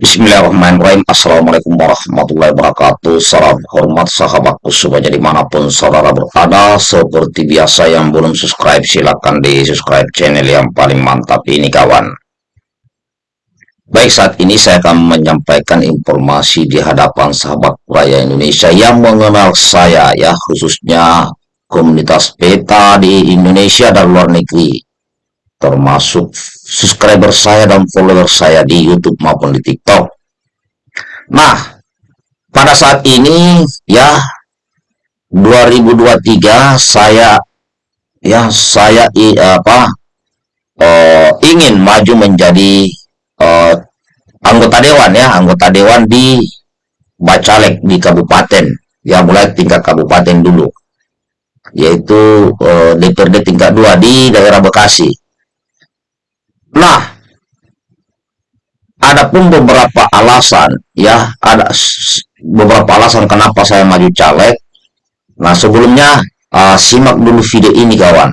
Bismillahirrahmanirrahim. Assalamualaikum warahmatullahi wabarakatuh. Salam hormat sahabatku semuanya di mana pun saudara berada. Seperti biasa yang belum subscribe silahkan di subscribe channel yang paling mantap ini kawan. Baik saat ini saya akan menyampaikan informasi di hadapan sahabat raya Indonesia yang mengenal saya ya khususnya komunitas peta di Indonesia dan luar negeri termasuk subscriber saya dan follower saya di YouTube maupun di TikTok. Nah, pada saat ini ya 2023 saya ya saya i, apa uh, ingin maju menjadi uh, anggota dewan ya, anggota dewan di Bacalek di kabupaten. Ya mulai tingkat kabupaten dulu yaitu uh, DPRD tingkat 2 di daerah Bekasi Nah, ada pun beberapa alasan ya, ada beberapa alasan kenapa saya maju caleg. Nah, sebelumnya uh, simak dulu video ini kawan.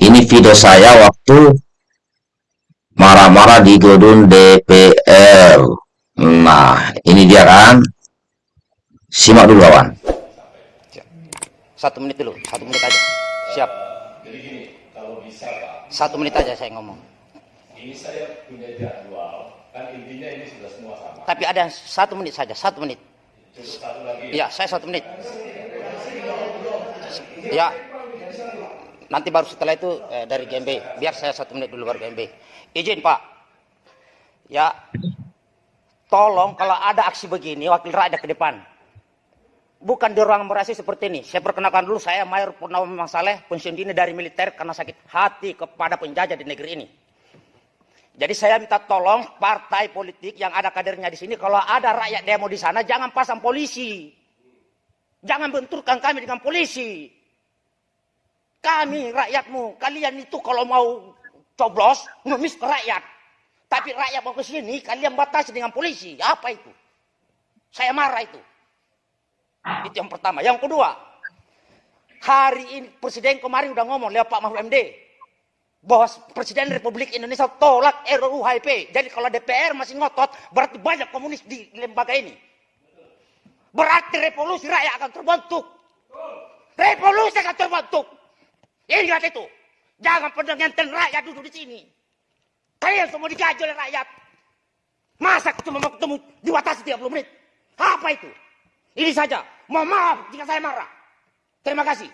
Ini video saya waktu marah-marah di gedung DPR. Nah, ini dia kan. Simak dulu kawan. Satu menit dulu, satu menit aja. Siap. Satu menit aja saya ngomong ini saya punya jadwal. Kan intinya ini sudah semua sama. Tapi ada satu menit saja satu menit. Cukup satu lagi ya? Saya satu menit. Ya. Nanti baru setelah itu eh, dari GMB biar saya satu menit dulu baru GMB izin Pak. Ya. Tolong kalau ada aksi begini wakil rakyat ke depan. Bukan di ruang merasi seperti ini. Saya perkenalkan dulu, saya Mayor Purnawami Saleh, pensiun dini dari militer karena sakit hati kepada penjajah di negeri ini. Jadi saya minta tolong partai politik yang ada kadernya di sini, kalau ada rakyat demo di sana, jangan pasang polisi. Jangan benturkan kami dengan polisi. Kami rakyatmu, kalian itu kalau mau coblos, ngemis ke rakyat. Tapi rakyat mau ke sini, kalian batasi dengan polisi. Apa itu? Saya marah itu. Itu yang pertama. Yang kedua, hari ini Presiden kemarin udah ngomong lewat Pak Mahfud MD bahwa Presiden Republik Indonesia tolak RUU HIP. Jadi kalau DPR masih ngotot, berarti banyak komunis di lembaga ini. Berarti revolusi rakyat akan terbentuk. Revolusi akan terbentuk. Ingat itu. Jangan ngenten rakyat duduk di sini. Kalian semua digaji oleh rakyat. Masa cuma mau ketemu dibatasi 30 menit? Apa itu? Ini saja. Mohon maaf jika saya marah. Terima kasih.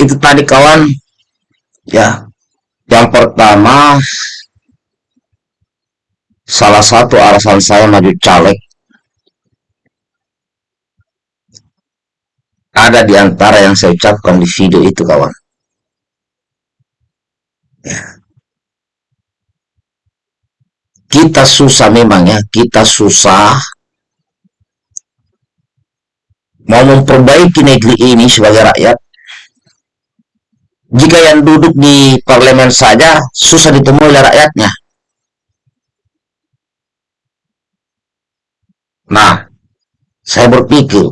Itu tadi kawan. Ya yang pertama salah satu alasan saya maju caleg. Ada di antara yang saya ucapkan di video itu kawan. Ya. kita susah memang ya kita susah mau memperbaiki negeri ini sebagai rakyat jika yang duduk di parlemen saja susah ditemui oleh rakyatnya. Nah, saya berpikir,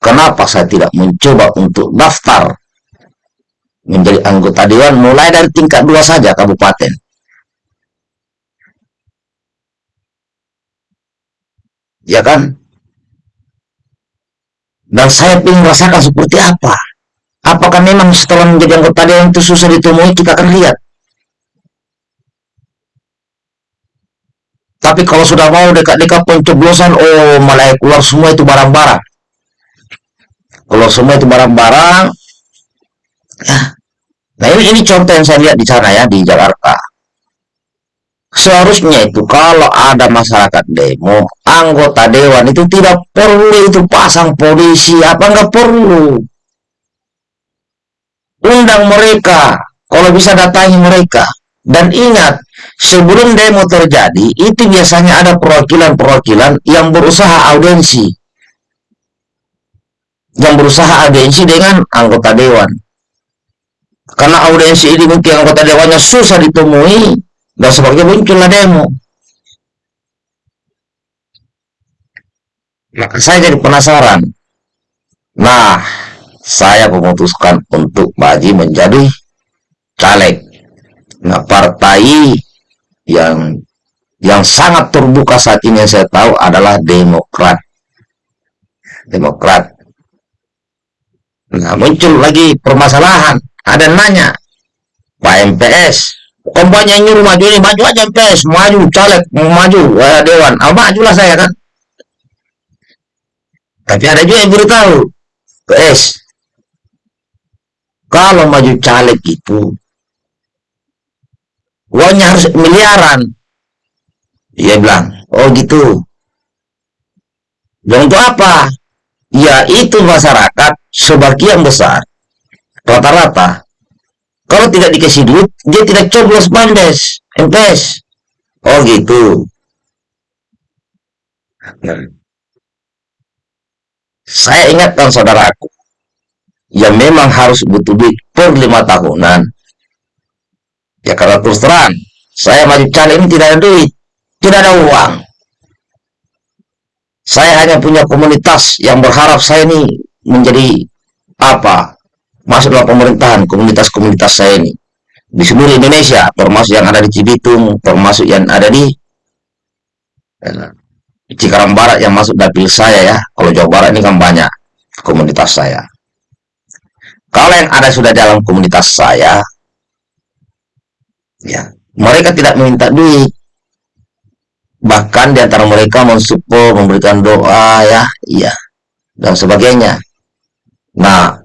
kenapa saya tidak mencoba untuk daftar menjadi anggota dewan mulai dari tingkat dua saja kabupaten. Ya kan? Dan saya ingin merasakan seperti apa Apakah memang setelah menjadi anggota dewan itu susah ditemui? Kita akan lihat. Tapi kalau sudah mau dekat-dekat pencoblosan, oh malah keluar semua itu barang-barang. Keluar semua itu barang-barang. Ya. Nah ini, ini contoh yang saya lihat di sana ya, di Jakarta. Seharusnya itu kalau ada masyarakat demo, anggota dewan itu tidak perlu itu pasang polisi, apa nggak perlu undang mereka, kalau bisa datangi mereka. Dan ingat, sebelum demo terjadi, itu biasanya ada perwakilan-perwakilan yang berusaha audiensi. Yang berusaha audiensi dengan anggota dewan. Karena audiensi ini mungkin anggota dewannya susah ditemui, dan sebagainya muncullah demo. Maka saya jadi penasaran. Nah, saya memutuskan untuk maju menjadi caleg. Nah, partai yang yang sangat terbuka saat ini yang saya tahu adalah Demokrat. Demokrat. Nah, muncul lagi permasalahan. Ada yang nanya, Pak MPS, kampanye nyuruh maju ini, maju aja MPS, maju, caleg, maju, eh, Dewan. Ah, majulah saya kan. Tapi ada juga yang beritahu, PS, kalau maju caleg itu, uangnya harus miliaran. Dia bilang, oh gitu. Dan untuk apa? Ya itu masyarakat sebagian besar rata-rata kalau tidak dikasih duit dia tidak coblos bandes MPS oh gitu saya ingatkan saudaraku ya memang harus butuh duit per lima tahunan. Ya karena terus terang saya maju caleg ini tidak ada duit tidak ada uang. Saya hanya punya komunitas yang berharap saya ini menjadi apa? Masuk dalam pemerintahan komunitas-komunitas saya ini. Di seluruh Indonesia termasuk yang ada di Cibitung termasuk yang ada di eh, Cikarang Barat yang masuk dapil saya ya. Kalau Jawa Barat ini kan banyak komunitas saya kalau yang ada sudah dalam komunitas saya. Ya mereka tidak meminta duit. Bahkan di antara mereka mensupport memberikan doa ya iya dan sebagainya. Nah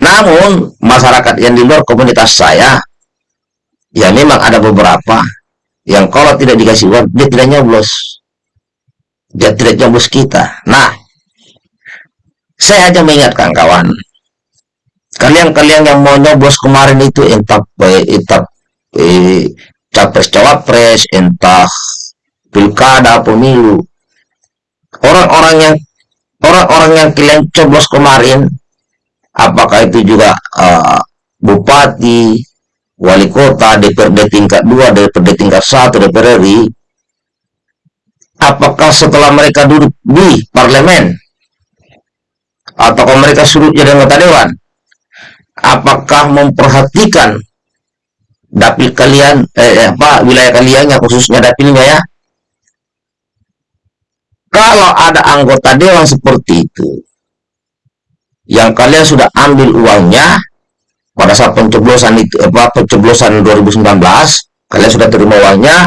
namun masyarakat yang di luar komunitas saya ya memang ada beberapa yang kalau tidak dikasih uang dia tidak nyoblos. Dia tidak nyoblos kita. Nah saya aja mengingatkan kawan kalian-kalian yang mau nyoblos kemarin itu entah entah eh, capres-cawapres, entah pilkada, pemilu. Orang-orang yang orang-orang yang kalian coblos kemarin, apakah itu juga uh, bupati, wali kota, DPRD tingkat 2, DPRD tingkat 1, DPR RI, apakah setelah mereka duduk di parlemen, atau mereka suruh jadi anggota dewan, apakah memperhatikan dapil kalian eh, apa wilayah kalian yang khususnya dapilnya ya? Kalau ada anggota dewan seperti itu yang kalian sudah ambil uangnya pada saat pencoblosan itu apa pencoblosan 2019 kalian sudah terima uangnya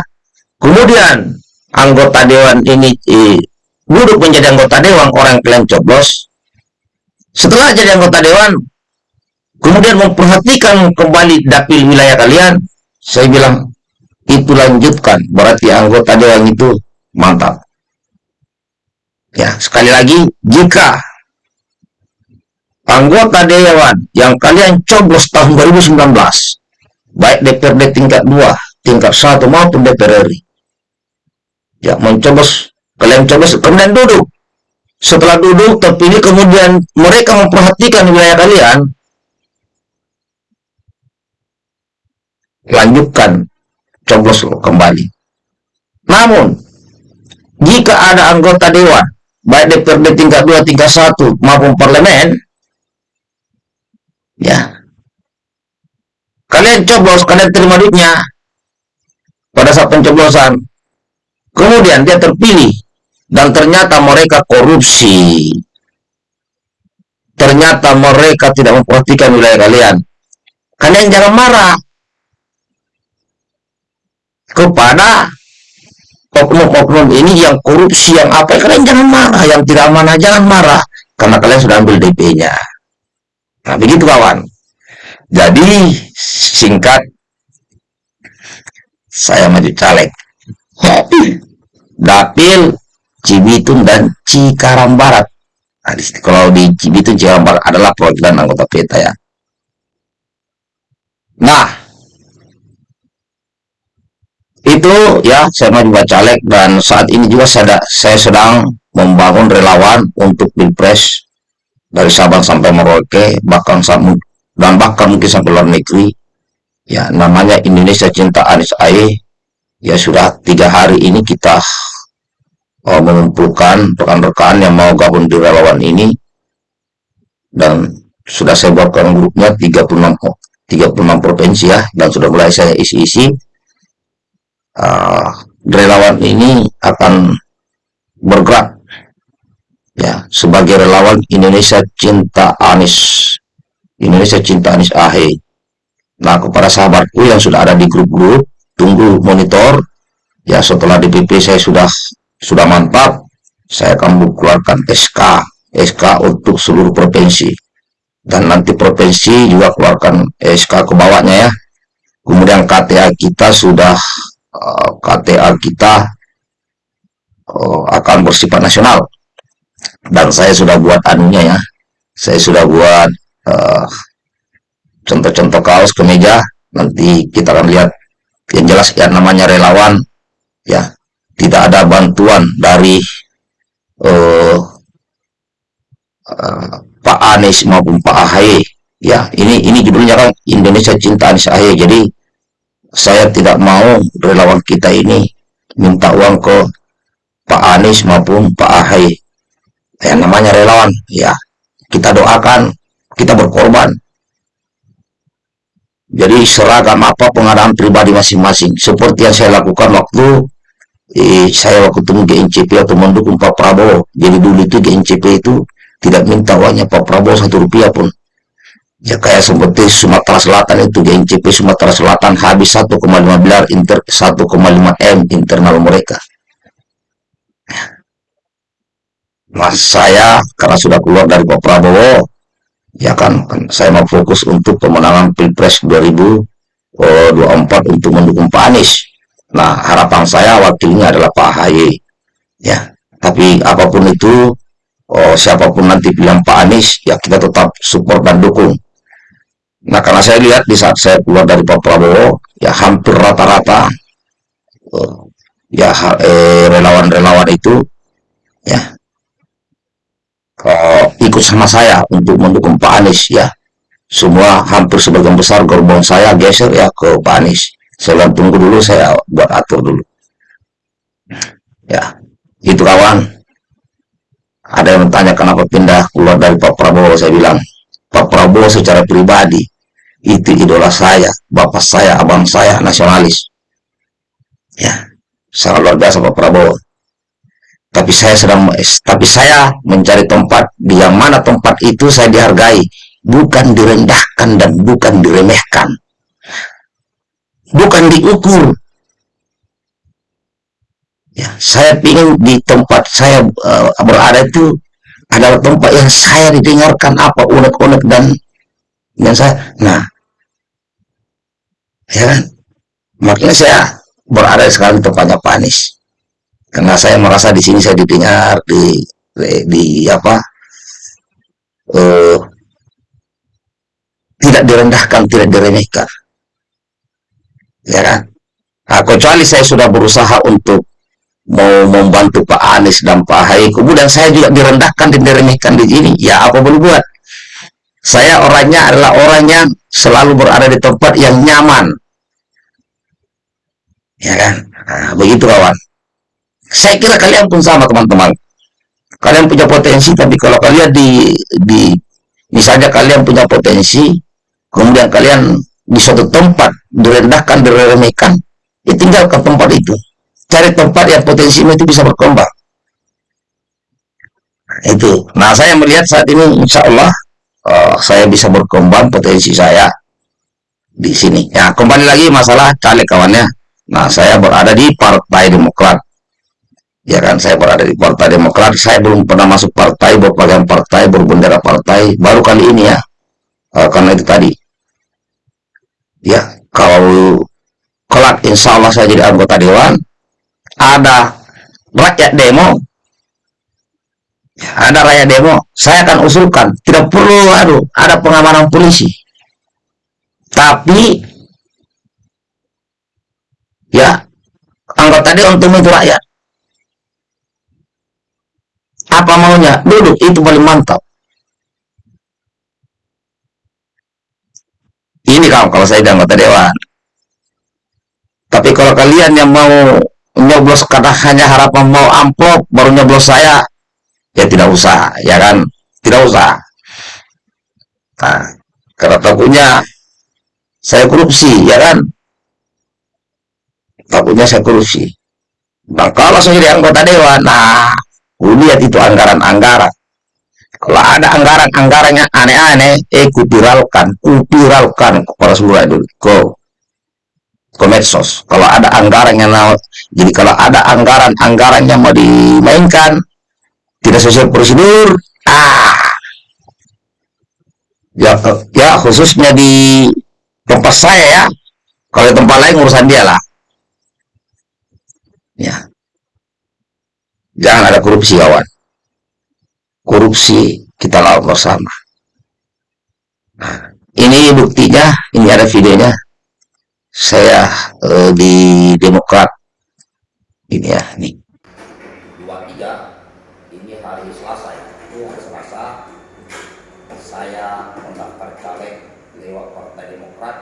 kemudian anggota dewan ini eh, duduk menjadi anggota dewan orang yang kalian coblos setelah jadi anggota dewan kemudian memperhatikan kembali dapil wilayah kalian, saya bilang, itu lanjutkan, berarti anggota dewan itu mantap. Ya, sekali lagi, jika anggota dewan yang kalian coblos tahun 2019, baik DPRD tingkat 2, tingkat 1 maupun DPR RI, ya mencoblos, kalian coblos, kemudian duduk. Setelah duduk, terpilih, kemudian mereka memperhatikan wilayah kalian, lanjutkan coblos kembali. Namun, jika ada anggota dewan, baik DPRD tingkat 2, tingkat 1, maupun parlemen, ya, kalian coblos, kalian terima duitnya pada saat pencoblosan. Kemudian dia terpilih, dan ternyata mereka korupsi. Ternyata mereka tidak memperhatikan wilayah kalian. Kalian jangan marah. Kepada oknum-oknum ini yang korupsi yang apa. Kalian jangan marah. Yang tidak mana jangan marah. Karena kalian sudah ambil DP-nya nah begitu kawan. Jadi singkat saya maju caleg. Dapil Cibitung dan Cikarang Barat. Nah, di, kalau di Cibitung Cikarang Barat adalah perwakilan anggota PETA ya. Nah itu ya saya maju caleg dan saat ini juga saya, saya sedang membangun relawan untuk pilpres dari Sabang sampai Merauke bahkan dan bahkan mungkin sampai luar negeri. Ya namanya Indonesia Cinta Anies Aye. Ya sudah tiga hari ini kita uh, mengumpulkan rekan-rekan yang mau gabung di relawan ini. Dan sudah saya buatkan grupnya 36 36 provinsi ya dan sudah mulai saya isi-isi. Uh, relawan ini akan bergerak ya sebagai relawan Indonesia Cinta Anis. Indonesia Cinta Anis Ahe. Nah kepada sahabatku yang sudah ada di grup-grup tunggu monitor. Ya setelah DPP saya sudah sudah mantap. Saya akan mengeluarkan SK SK untuk seluruh provinsi. Dan nanti provinsi juga keluarkan SK ke bawahnya ya. Kemudian KTA kita sudah eh, KTA kita uh, akan bersifat nasional. Dan saya sudah buat anunya ya. Saya sudah buat eh, contoh-contoh uh, kaos kemeja nanti kita akan lihat. Yang jelas ya namanya relawan ya tidak ada bantuan dari uh, uh, Pak Anies maupun Pak Ahy ya ini ini judulnya kan Indonesia Cinta Anies Ahy jadi saya tidak mau relawan kita ini minta uang ke Pak Anies maupun Pak Ahy yang namanya relawan. Ya kita doakan kita berkorban. Jadi seragam apa pengadaan pribadi masing-masing seperti yang saya lakukan waktu eh, saya waktu temu GNCP atau mendukung Pak Prabowo. Jadi dulu itu GNCP itu tidak minta uangnya Pak Prabowo satu rupiah pun. Ya kayak seperti Sumatera Selatan itu GNCP Sumatera Selatan habis 1,5 miliar inter 1,5 M internal mereka. Mas saya karena sudah keluar dari Pak Prabowo ya kan, kan saya mau fokus untuk pemenangan Pilpres 2024 untuk mendukung Pak Anies Nah, harapan saya wakilnya adalah Pak Ahy. Ya, tapi apa pun itu, oh, siapa pun nanti bilang Pak Anies, ya kita tetap support dan dukung. Nah, karena saya lihat di saat saya keluar dari Pak Prabowo, ya hampir rata-rata oh, ya eh, relawan-relawan eh, itu ya oh, ikut sama saya untuk mendukung Pak Anies ya. Semua hampir sebagian besar gerbong saya geser ya ke Pak Anies bilang tunggu dulu saya buat atur dulu. Ya itu kawan. Ada yang bertanya kenapa pindah keluar dari Pak Prabowo? Saya bilang Pak Prabowo secara pribadi itu idola saya bapak saya abang saya nasionalis. Ya sangat luar biasa Pak Prabowo. Tapi saya sedang tapi saya mencari tempat di yang mana tempat itu saya dihargai. Bukan direndahkan dan bukan diremehkan bukan diukur. Ya, saya ingin di tempat saya uh, berada itu adalah tempat yang saya didengarkan apa unek-unek dan yang saya, nah, ya kan, makanya saya berada sekarang di tempatnya panis, karena saya merasa di sini saya didengar di di, di apa, uh, tidak direndahkan, tidak diremehkan ya kan? Nah, kecuali saya sudah berusaha untuk mau membantu Pak Anies dan Pak Ahy kemudian saya juga direndahkan dan diremehkan di sini ya apa boleh buat? Saya orangnya adalah orang yang selalu berada di tempat yang nyaman. Ya kan? Nah, begitu kawan. Saya kira kalian pun sama teman-teman. Kalian punya potensi tapi kalau kalian di di misalnya kalian punya potensi kemudian kalian di suatu tempat direndahkan, diremehkan, ya tinggalkan tempat itu. Cari tempat yang potensinya itu bisa berkembang. Nah, itu. Nah, saya melihat saat ini insya Allah uh, saya bisa berkembang potensi saya di sini. Ya, kembali lagi masalah caleg kawannya. Nah, saya berada di Partai Demokrat. Ya kan, saya berada di Partai Demokrat. Saya belum pernah masuk partai, berpakaian partai, berbendera partai. Baru kali ini ya. Uh, karena itu tadi ya kalau kelak insya Allah saya jadi anggota dewan ada rakyat demo. Ada rakyat demo saya akan usulkan. Tidak perlu aduh ada pengamanan polisi. Tapi ya anggota dewan untuk itu rakyat. Apa maunya? Duduk itu paling mantap kamu kalau saya dan anggota dewan. Tapi kalau kalian yang mau nyoblos karena hanya harapan mau amplop baru nyoblos saya ya tidak usah ya kan? Tidak usah. Takutnya saya korupsi ya kan? Takutnya saya korupsi. Nah kalau saya jadi anggota dewan nah lihat itu anggaran-anggaran kalau ada anggaran-anggarannya aneh-aneh eh kupiralkan kupiralkan kepada seluruh itu ke medsos. Kalau ada anggaran yang jadi kalau ada anggaran-anggaran yang mau dimainkan tidak sesuai prosedur ah. Ya ya khususnya di tempat saya ya. Kalau di tempat lain urusan dia lah. Ya. Jangan ada korupsi kawan korupsi kita lawan bersama. Ini buktinya ini ada videonya. Saya eh, di Demokrat. Ini ya nih. 23 ini hari Selasa ya. Hari Selasa. Saya mendaftar caleg lewat Partai Demokrat.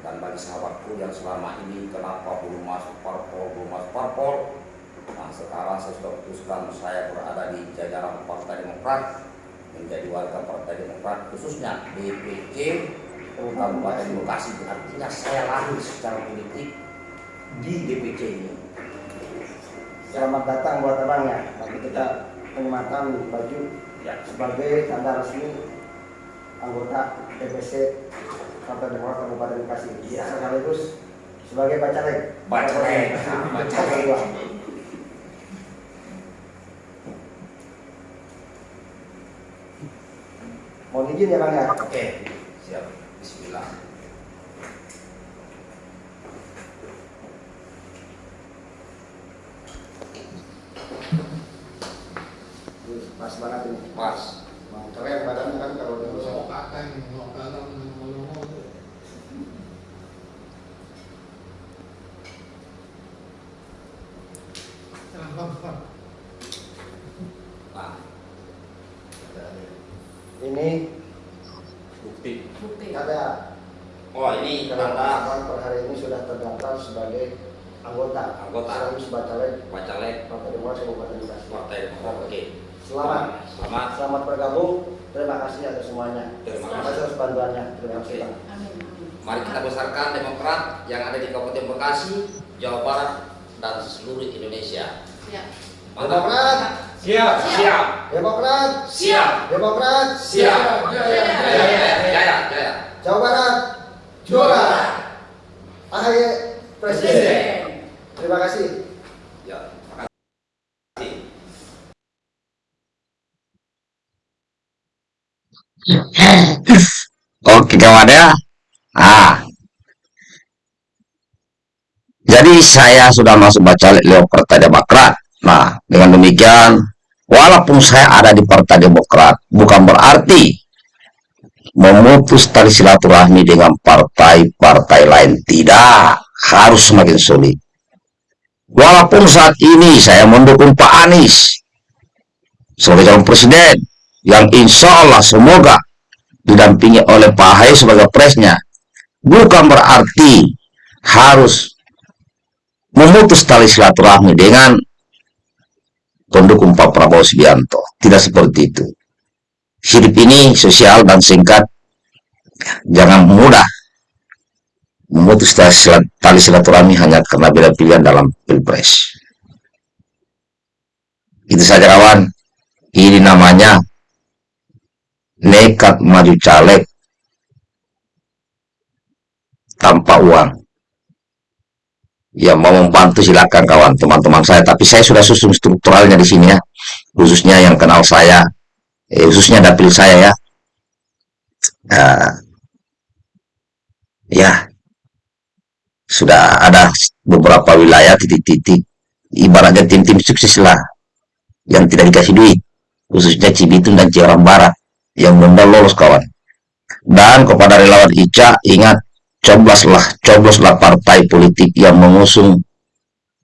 Dan bagi sahabatku yang selama ini kenapa belum masuk parpol belum masuk parpol nah sekarang saya sudah putuskan saya berada di jajaran Partai Demokrat menjadi warga Partai Demokrat khususnya DPC Kabupaten Bekasi artinya saya lahir secara politik di DPC ini Selamat datang buat abangnya. Bagi kita penyematan baju ya sebagai tanda resmi anggota DPC Partai Demokrat Kabupaten Bekasi. Iya. Sekaligus sebagai bacalek. Bacalek. Bacalek. Kedua. Mohon izin ya bang ya. oke siap Bismillah Pas banget ini. pas Keren badannya kan kalau dulu saya. nah Ini bukti ada oh ini abang per hari ini sudah terdaftar sebagai anggota. Anggota. Sekaligus bacalek bacalek Partai Demokrat Kabupaten Bekasi. Partai Demokrat oke Selamat. selamat Selamat bergabung. Terima kasih atas semuanya. Terima Terima kasih. atas bantuannya. Terima kasih Oke. Bang. Mari kita besarkan Demokrat yang ada di Kabupaten Bekasi, Jawa Barat, dan seluruh Indonesia. Mantap. Demokrat, Siap. Siap. Demokrat, Siap. Demokrat, Siap. Jaya, jaya, jaya. Jawa Barat, juara. AHY Presiden. Terima kasih. Ya. Oke kawan ya. Ah. Jadi saya sudah masuk bacalek lewat Partai Demokrat. Nah, dengan demikian, walaupun saya ada di Partai Demokrat, bukan berarti memutus tali silaturahmi dengan partai-partai lain. Tidak, harus semakin sulit. Walaupun saat ini saya mendukung Pak Anies sebagai calon presiden, yang insya Allah semoga didampingi oleh Pak Ahy sebagai presnya bukan berarti harus memutus tali silaturahmi dengan pendukung Pak Prabowo Subianto. Tidak seperti itu. Hidup ini sosial dan singkat. Jangan mudah memutus tali silat- tali silaturahmi hanya karena beda pilihan dalam pilpres. Itu saja kawan. Ini namanya nekat maju caleg tanpa uang. Ya mau membantu silakan kawan teman-teman saya, tapi saya sudah susun strukturalnya di sini ya, khususnya yang kenal saya, eh, khususnya dapil saya ya. Eh, ya sudah ada beberapa wilayah titik-titik, ibaratnya tim-tim sukses lah yang tidak dikasih duit, khususnya Cibitung dan Ciarang Barat yang belum lolos kawan. Dan kepada relawan Ica, ingat, cobloslah, cobloslah partai politik yang mengusung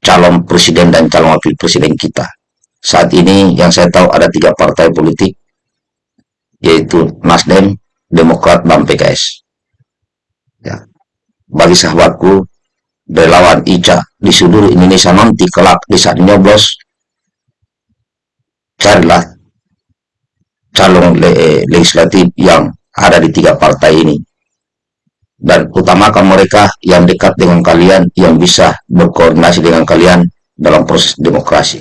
calon presiden dan calon wakil presiden kita. Saat ini yang saya tahu ada tiga partai politik, yaitu Nasdem, Demokrat, dan PKS. Ya. Bagi sahabatku, relawan Ica di seluruh Indonesia nanti kelak di saat nyoblos, carilah calon le- legislatif yang ada di tiga partai ini. Dan utamakan mereka yang dekat dengan kalian yang bisa berkoordinasi dengan kalian dalam proses demokrasi.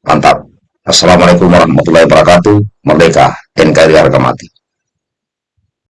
Mantap. Assalamualaikum warahmatullahi wabarakatuh. Merdeka. NKRI harga mati